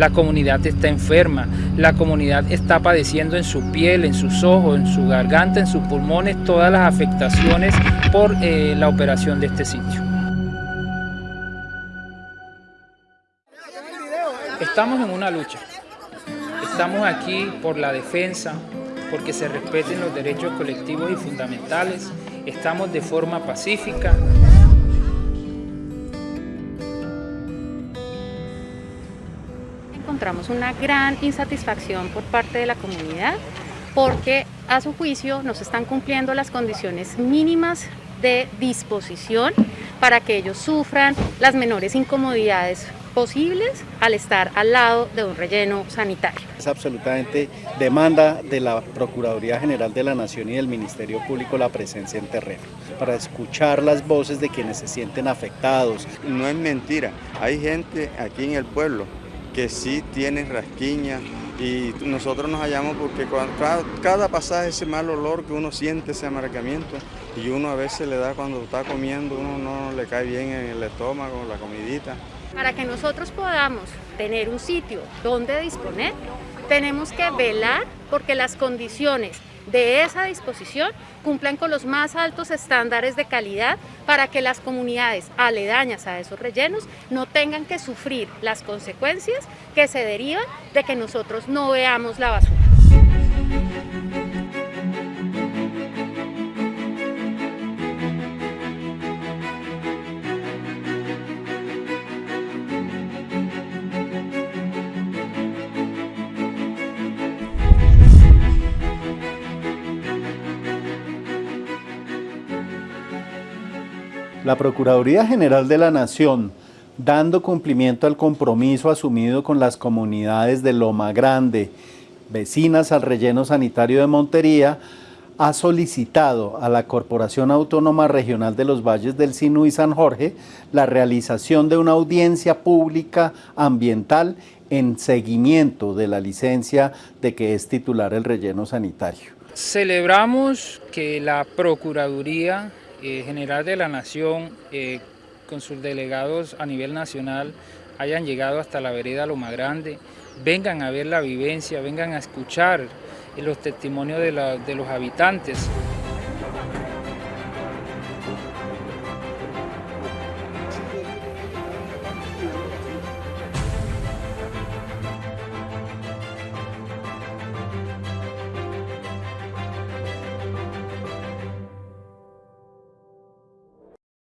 la comunidad está enferma, la comunidad está padeciendo en su piel, en sus ojos, en su garganta, en sus pulmones, todas las afectaciones por eh, la operación de este sitio. Estamos en una lucha, estamos aquí por la defensa, porque se respeten los derechos colectivos y fundamentales, estamos de forma pacífica. Encontramos una gran insatisfacción por parte de la comunidad porque a su juicio no se están cumpliendo las condiciones mínimas de disposición para que ellos sufran las menores incomodidades posibles al estar al lado de un relleno sanitario. Es absolutamente demanda de la Procuraduría General de la Nación y del Ministerio Público la presencia en terreno, para escuchar las voces de quienes se sienten afectados. No es mentira, hay gente aquí en el pueblo que sí tiene rasquiña y nosotros nos hallamos porque cada, cada pasaje ese mal olor que uno siente, ese amargamiento, y uno a veces le da cuando está comiendo, uno no le cae bien en el estómago, la comidita. Para que nosotros podamos tener un sitio donde disponer, tenemos que velar porque las condiciones de esa disposición cumplan con los más altos estándares de calidad para que las comunidades aledañas a esos rellenos no tengan que sufrir las consecuencias que se derivan de que nosotros no veamos la basura. La Procuraduría General de la Nación, dando cumplimiento al compromiso asumido con las comunidades de Loma Grande, vecinas al relleno sanitario de Montería, ha solicitado a la Corporación Autónoma Regional de los Valles del Sinú y San Jorge la realización de una audiencia pública ambiental en seguimiento de la licencia de que es titular el relleno sanitario. Celebramos que la Procuraduría eh, General de la Nación, eh, con sus delegados a nivel nacional, hayan llegado hasta la vereda Loma Grande, vengan a ver la vivencia, vengan a escuchar los testimonios de, de los habitantes.